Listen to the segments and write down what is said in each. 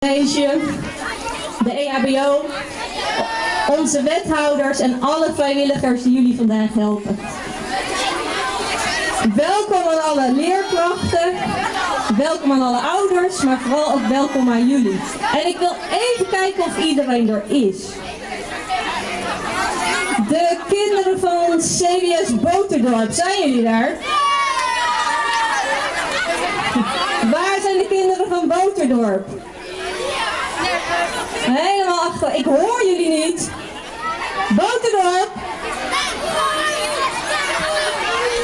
college, de EHBO, onze wethouders en alle vrijwilligers die jullie vandaag helpen. Welkom aan alle leerkrachten, welkom aan alle ouders, maar vooral ook welkom aan jullie. En ik wil even kijken of iedereen er is. De kinderen van CWS Boterdorp, zijn jullie daar? Waar zijn de kinderen van Boterdorp? Helemaal achter. Ik hoor jullie niet. Boterdorp.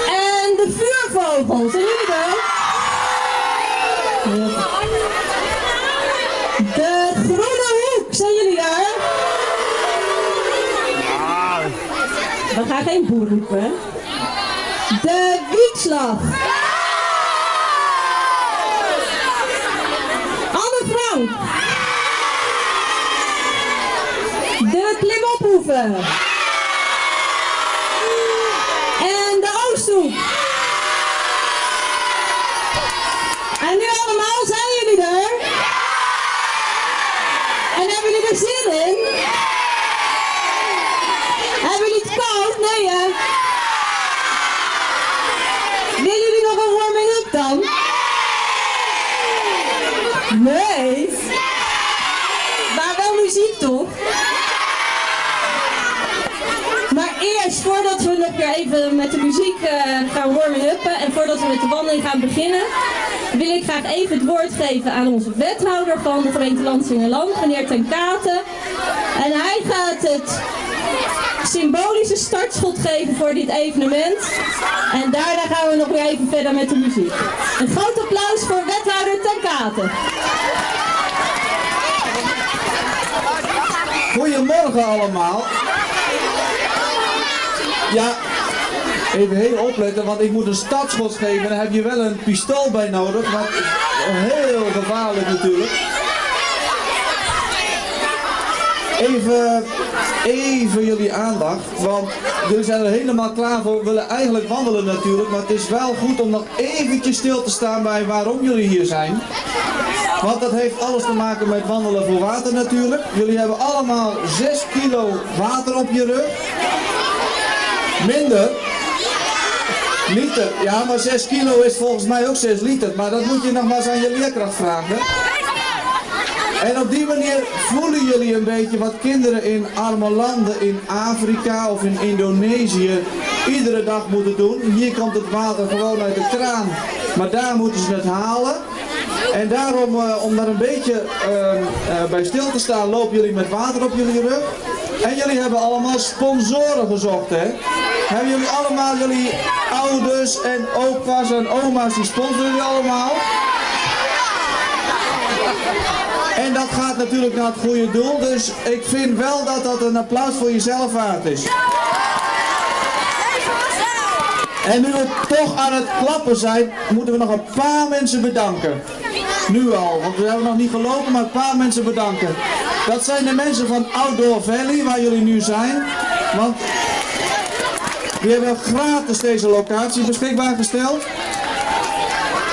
En de vuurvogels. Zijn jullie er? De groene hoek. Zijn jullie daar? We gaan geen boer roepen. De wiekslag. Anne Frank. De klimophoeven. En de Oosthoek. En nu allemaal, zijn jullie er? En hebben jullie er zin in? Hebben jullie het koud? Nee hè? Willen jullie nog een warming-up dan? Nee? Maar wel muziek toch? Nog weer even met de muziek eh, gaan warming-uppen en voordat we met de wandeling gaan beginnen, wil ik graag even het woord geven aan onze wethouder van de gemeente Landsingerland, meneer Ten Katen. En hij gaat het symbolische startschot geven voor dit evenement. En daarna gaan we nog weer even verder met de muziek. Een groot applaus voor wethouder Ten Katen. Goedemorgen allemaal. Ja, even heel opletten, want ik moet een startschot geven. Daar heb je wel een pistool bij nodig, is heel gevaarlijk natuurlijk. Even, even jullie aandacht, want jullie zijn er helemaal klaar voor. We willen eigenlijk wandelen natuurlijk, maar het is wel goed om nog eventjes stil te staan bij waarom jullie hier zijn. Want dat heeft alles te maken met wandelen voor water natuurlijk. Jullie hebben allemaal 6 kilo water op je rug. Minder. Liter. Ja, maar 6 kilo is volgens mij ook 6 liter. Maar dat moet je nog eens aan je leerkracht vragen. En op die manier voelen jullie een beetje wat kinderen in arme landen in Afrika of in Indonesië iedere dag moeten doen. Hier komt het water gewoon uit de kraan, maar daar moeten ze het halen. En daarom, eh, om daar een beetje eh, eh, bij stil te staan, lopen jullie met water op jullie rug. En jullie hebben allemaal sponsoren gezocht, hè? Hebben jullie allemaal, jullie ouders en opa's en oma's, die sponsoren jullie allemaal? En dat gaat natuurlijk naar het goede doel, dus ik vind wel dat dat een applaus voor jezelf waard is. En nu we toch aan het klappen zijn, moeten we nog een paar mensen bedanken. Nu al, want we hebben nog niet gelopen, maar een paar mensen bedanken. Dat zijn de mensen van Outdoor Valley, waar jullie nu zijn. Want die hebben gratis deze locatie beschikbaar gesteld.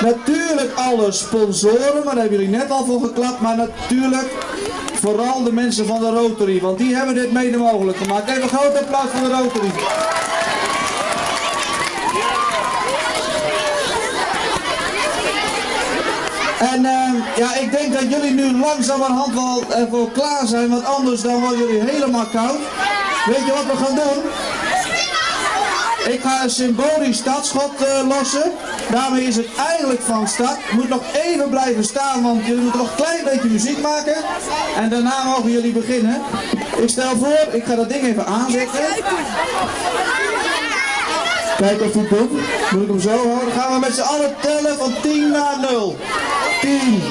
Natuurlijk alle sponsoren, maar hebben jullie net al voor geklapt. Maar natuurlijk vooral de mensen van de Rotary, want die hebben dit mede mogelijk gemaakt. Even een groot applaus voor de Rotary. En uh, ja, ik denk dat jullie nu langzamerhand wel ervoor klaar zijn, want anders dan worden jullie helemaal koud. Weet je wat we gaan doen? Ik ga een symbolisch startschot uh, lossen. Daarmee is het eigenlijk van start. Moet nog even blijven staan, want jullie moeten nog een klein beetje muziek maken. En daarna mogen jullie beginnen. Ik stel voor, ik ga dat ding even aanzetten. Kijk of hij doet. Moet ik hem zo houden? Dan gaan we met z'n allen tellen van 10 naar 0. 定